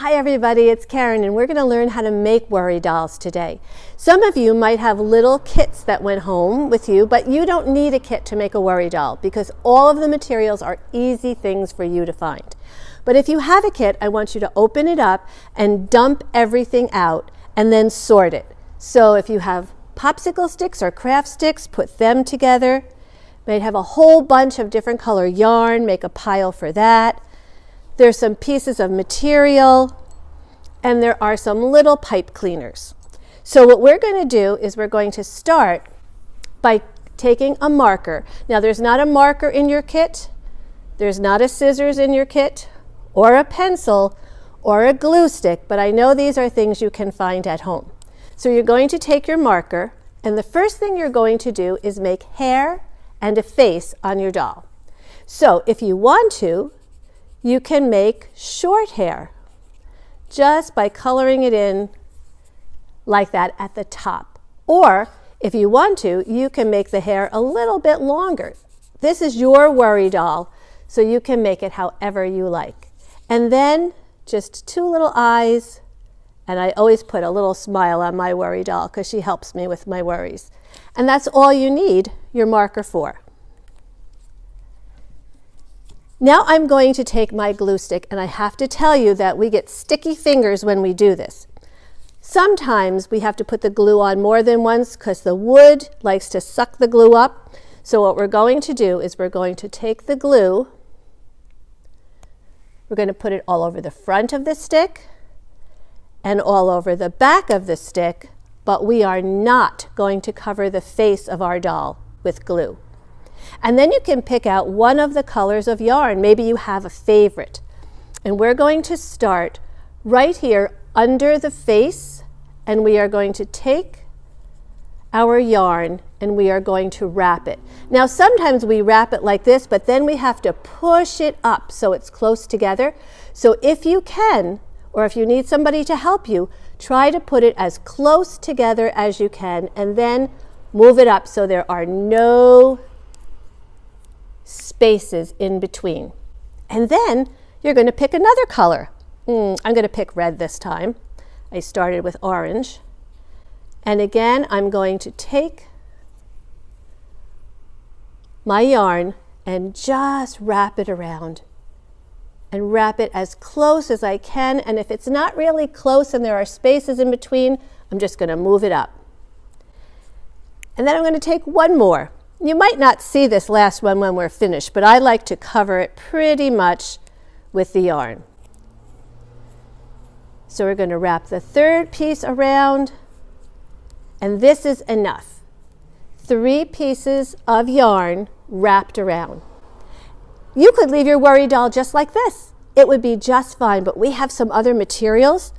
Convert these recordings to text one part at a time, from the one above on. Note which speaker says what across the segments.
Speaker 1: Hi everybody, it's Karen and we're going to learn how to make worry dolls today. Some of you might have little kits that went home with you, but you don't need a kit to make a worry doll because all of the materials are easy things for you to find. But if you have a kit, I want you to open it up and dump everything out and then sort it. So if you have popsicle sticks or craft sticks, put them together. You might have a whole bunch of different color yarn, make a pile for that. There's some pieces of material, and there are some little pipe cleaners. So what we're going to do is we're going to start by taking a marker. Now there's not a marker in your kit, there's not a scissors in your kit, or a pencil, or a glue stick, but I know these are things you can find at home. So you're going to take your marker, and the first thing you're going to do is make hair and a face on your doll. So if you want to, you can make short hair just by coloring it in like that at the top. Or if you want to, you can make the hair a little bit longer. This is your worry doll, so you can make it however you like. And then just two little eyes, and I always put a little smile on my worry doll because she helps me with my worries. And that's all you need your marker for. Now I'm going to take my glue stick and I have to tell you that we get sticky fingers when we do this. Sometimes we have to put the glue on more than once because the wood likes to suck the glue up. So what we're going to do is we're going to take the glue, we're going to put it all over the front of the stick and all over the back of the stick, but we are not going to cover the face of our doll with glue. And then you can pick out one of the colors of yarn. Maybe you have a favorite. And we're going to start right here under the face and we are going to take our yarn and we are going to wrap it. Now sometimes we wrap it like this, but then we have to push it up so it's close together. So if you can, or if you need somebody to help you, try to put it as close together as you can and then move it up so there are no spaces in between. And then you're going to pick another color. Mm, I'm going to pick red this time. I started with orange. And again, I'm going to take my yarn and just wrap it around and wrap it as close as I can. And if it's not really close and there are spaces in between, I'm just going to move it up. And then I'm going to take one more you might not see this last one when we're finished, but I like to cover it pretty much with the yarn. So we're going to wrap the third piece around, and this is enough. Three pieces of yarn wrapped around. You could leave your worry doll just like this. It would be just fine, but we have some other materials.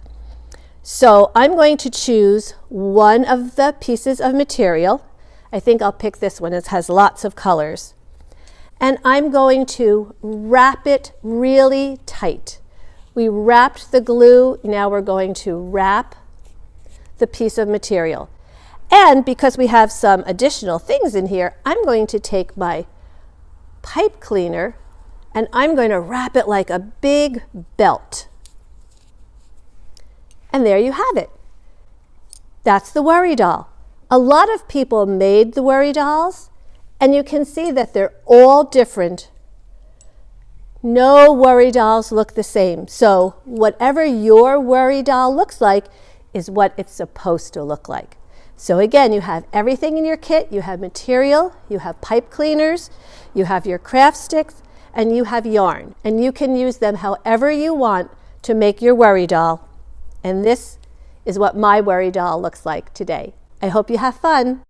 Speaker 1: So I'm going to choose one of the pieces of material I think I'll pick this one. It has lots of colors. And I'm going to wrap it really tight. We wrapped the glue, now we're going to wrap the piece of material. And because we have some additional things in here, I'm going to take my pipe cleaner and I'm going to wrap it like a big belt. And there you have it. That's the worry doll. A lot of people made the worry dolls, and you can see that they're all different. No worry dolls look the same. So whatever your worry doll looks like is what it's supposed to look like. So again, you have everything in your kit. You have material, you have pipe cleaners, you have your craft sticks, and you have yarn. And you can use them however you want to make your worry doll. And this is what my worry doll looks like today. I hope you have fun.